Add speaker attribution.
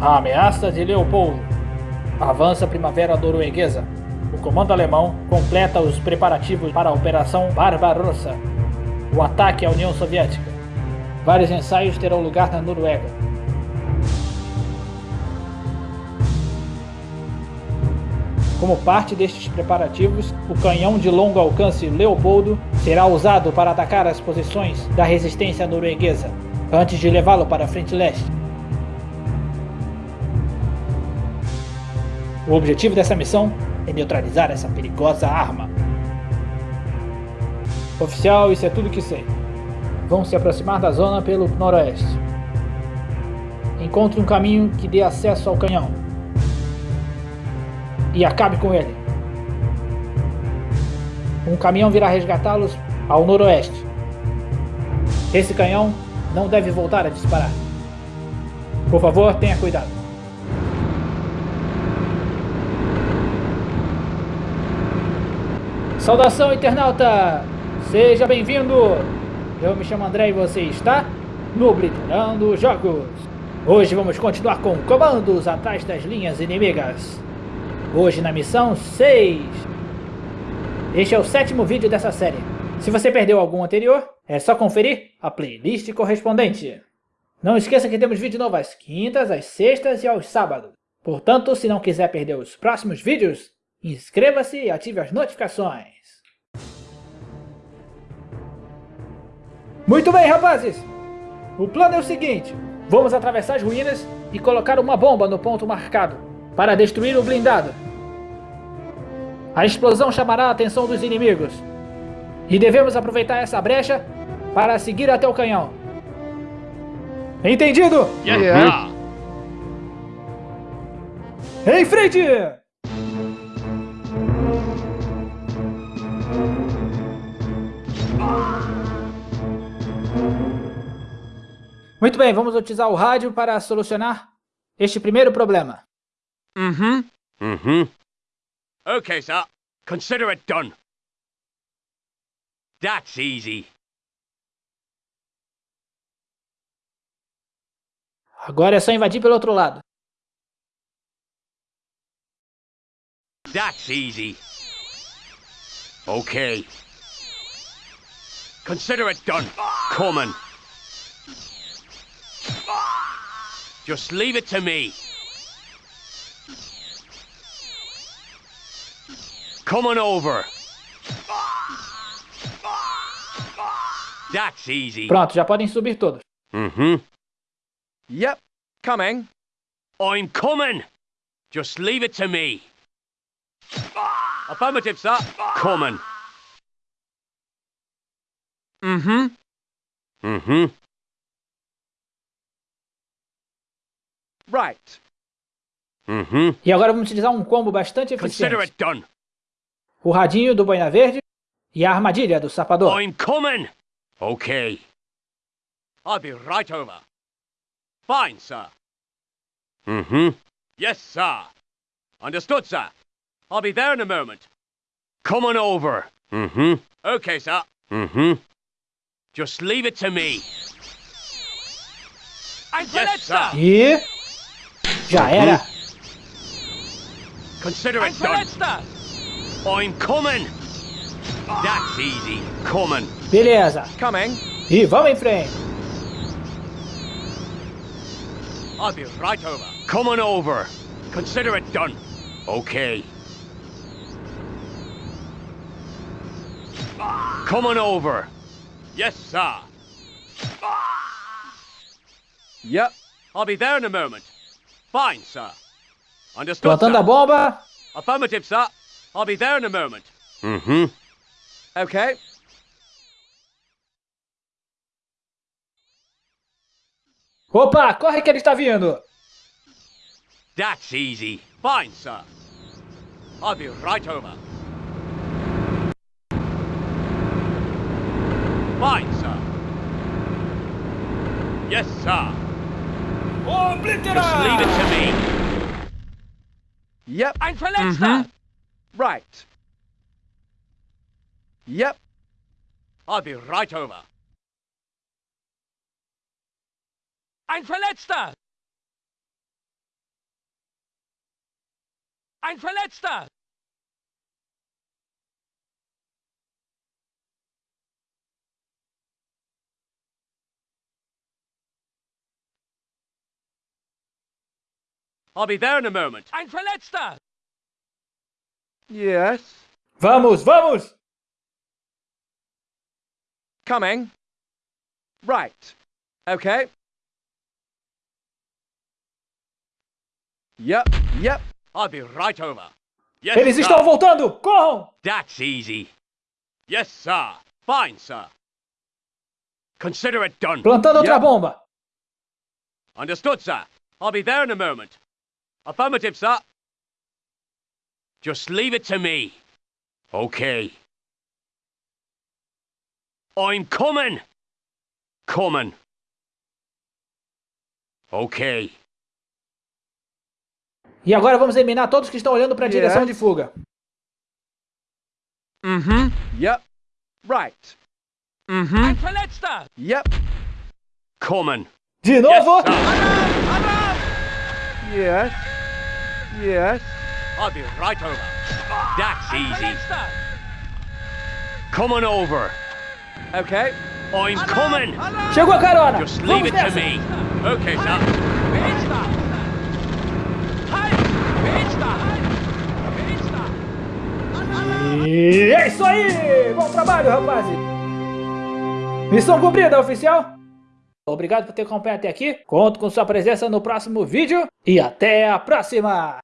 Speaker 1: A ameaça de Leopoldo. Avança a primavera norueguesa. O comando alemão completa os preparativos para a Operação Barbarossa. O ataque à União Soviética. Vários ensaios terão lugar na Noruega. Como parte destes preparativos, o canhão de longo alcance Leopoldo será usado para atacar as posições da resistência norueguesa, antes de levá-lo para a frente leste. O objetivo dessa missão é neutralizar essa perigosa arma. Oficial, isso é tudo que sei. Vão se aproximar da zona pelo noroeste. Encontre um caminho que dê acesso ao canhão e acabe com ele. Um caminhão virá resgatá-los ao noroeste. Esse canhão não deve voltar a disparar. Por favor, tenha cuidado. Saudação, internauta! Seja bem-vindo! Eu me chamo André e você está no Obliterando Jogos. Hoje vamos continuar com comandos atrás das linhas inimigas. Hoje na missão 6. Este é o sétimo vídeo dessa série. Se você perdeu algum anterior, é só conferir a playlist correspondente. Não esqueça que temos vídeo novo às quintas, às sextas e aos sábados. Portanto, se não quiser perder os próximos vídeos, inscreva-se e ative as notificações. Muito bem, rapazes! O plano é o seguinte, vamos atravessar as ruínas e colocar uma bomba no ponto marcado para destruir o blindado. A explosão chamará a atenção dos inimigos. E devemos aproveitar essa brecha para seguir até o canhão. Entendido?
Speaker 2: Yeah.
Speaker 1: Em frente! Muito bem, vamos utilizar o rádio para solucionar este primeiro problema.
Speaker 2: Mm-hmm.
Speaker 3: Mm-hmm.
Speaker 2: Okay, sir. Consider it done. That's easy.
Speaker 1: Agora é só invadir pelo outro lado.
Speaker 2: That's easy. Okay. Consider it done. Coming. Just leave it to me. Coming over. That's easy.
Speaker 1: Pronto, já podem subir todos.
Speaker 3: Mm-hmm.
Speaker 4: Yep, coming.
Speaker 2: I'm coming. Just leave it to me. Affirmative, sir. Coming.
Speaker 4: Mm-hmm.
Speaker 3: Mm-hmm.
Speaker 4: Right.
Speaker 3: Mm-hmm.
Speaker 1: E agora vamos utilizar um combo bastante
Speaker 2: Consider
Speaker 1: eficiente.
Speaker 2: it done.
Speaker 1: O radinho do Boina Verde e a armadilha do sapador.
Speaker 2: I'm coming. Okay. I'll be right over. Fine, sir.
Speaker 3: Mm-hmm.
Speaker 2: Yes, sir. Understood, sir. I'll be there in a moment. Coming over.
Speaker 3: Mm-hmm.
Speaker 2: Okay, sir.
Speaker 3: Mm-hmm.
Speaker 2: Just leave it to me.
Speaker 4: Ein
Speaker 2: Yes, sir.
Speaker 1: E... Já era.
Speaker 2: Consider it done. I'm coming. That's easy. Coming.
Speaker 1: Beleza.
Speaker 4: Coming.
Speaker 1: E vamos em frente.
Speaker 2: I'll be right over. Coming over. Consider it done. Okay. Coming over. Yes, sir.
Speaker 4: Yep.
Speaker 2: I'll be there in a moment. Fine, sir. Understood,
Speaker 1: Plantando a bomba.
Speaker 2: Affirmative, sir. I'll be there in a moment.
Speaker 3: Mm-hmm.
Speaker 4: Okay.
Speaker 1: Opa, corre que ele está vindo.
Speaker 2: That's easy. Fine, sir. I'll be right over. Fine, sir. Yes, sir. Just leave it to me.
Speaker 4: Yep. Ein Verletzter! Mm -hmm. Right. Yep.
Speaker 2: I'll be right over.
Speaker 4: Ein Verletzter! Ein Verletzter!
Speaker 2: I'll be there in a moment.
Speaker 4: Ein Verletzter! Yes.
Speaker 1: Vamos, vamos!
Speaker 4: Coming. Right. Okay. Yep, yep.
Speaker 2: I'll be right over. Yes,
Speaker 1: Eles
Speaker 2: sir.
Speaker 1: estão voltando! Corram!
Speaker 2: That's easy. Yes, sir. Fine, sir. Consider it done.
Speaker 1: Plantando outra
Speaker 4: Yep.
Speaker 1: bomba!
Speaker 2: Understood, sir. I'll be there in a moment. Affirmative, sir. Just leave it to me. Okay. I'm coming. Coming. Okay.
Speaker 1: E agora vamos eliminar todos que estão olhando para a direção
Speaker 4: Yes.
Speaker 1: de fuga.
Speaker 4: Mm-hmm. Yep. Right. Mm-hmm. Ein Verletzter! Yep.
Speaker 2: Coming.
Speaker 1: De
Speaker 2: Yes,
Speaker 1: novo!
Speaker 2: sir.
Speaker 4: Yes. Yes.
Speaker 2: I'll be right over. That's easy. Coming over.
Speaker 4: Okay.
Speaker 2: I'm coming.
Speaker 1: Chegou a carona!
Speaker 2: Just leave it to me. Okay, sir.
Speaker 1: E é isso aí! Bom trabalho, rapaz! Missão cumprida, oficial! Obrigado por ter acompanhado até aqui. Conto com sua presença no próximo vídeo. E até a próxima!